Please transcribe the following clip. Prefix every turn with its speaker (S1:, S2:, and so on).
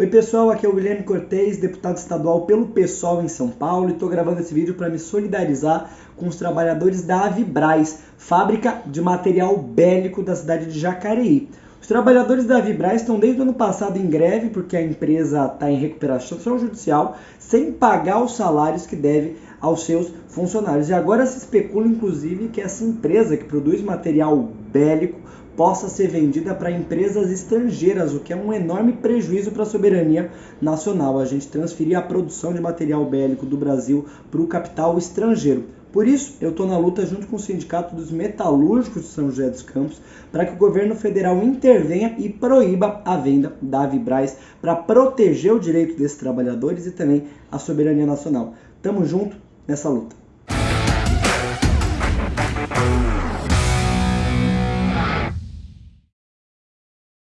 S1: Oi pessoal, aqui é o Guilherme Cortez, deputado estadual pelo PSOL em São Paulo e estou gravando esse vídeo para me solidarizar com os trabalhadores da Avibraz, fábrica de material bélico da cidade de Jacareí. Os trabalhadores da Avibraz estão desde o ano passado em greve porque a empresa está em recuperação judicial sem pagar os salários que deve aos seus funcionários. E agora se especula inclusive que essa empresa que produz material bélico possa ser vendida para empresas estrangeiras, o que é um enorme prejuízo para a soberania nacional. A gente transferir a produção de material bélico do Brasil para o capital estrangeiro. Por isso, eu estou na luta junto com o Sindicato dos Metalúrgicos de São José dos Campos para que o governo federal intervenha e proíba a venda da Vibraz para proteger o direito desses trabalhadores e também a soberania nacional. Tamo junto nessa luta.